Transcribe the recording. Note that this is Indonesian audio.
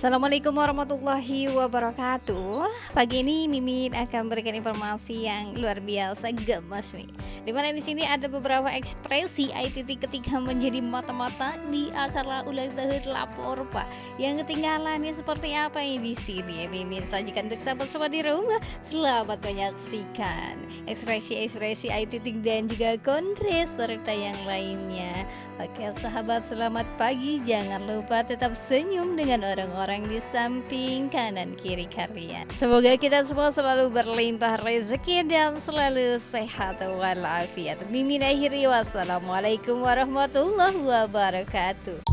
Assalamualaikum warahmatullahi wabarakatuh. Pagi ini Mimin akan berikan informasi yang luar biasa gemas nih. Di mana di sini ada beberapa ekspresi ITT ketika menjadi mata-mata di acara ulang tahun lapor Pak. Yang ketinggalannya seperti apa ini di sini? Mimin sajikan untuk sahabat semua di rumah. Selamat menyaksikan ekspresi-ekspresi ITT dan juga kongres serta yang lainnya. Oke sahabat selamat pagi. Jangan lupa tetap senyum dengan orang-orang orang di samping kanan kiri kalian. Semoga kita semua selalu berlimpah rezeki dan selalu sehat walafiat. Mimin akhiri wassalamualaikum warahmatullahi wabarakatuh.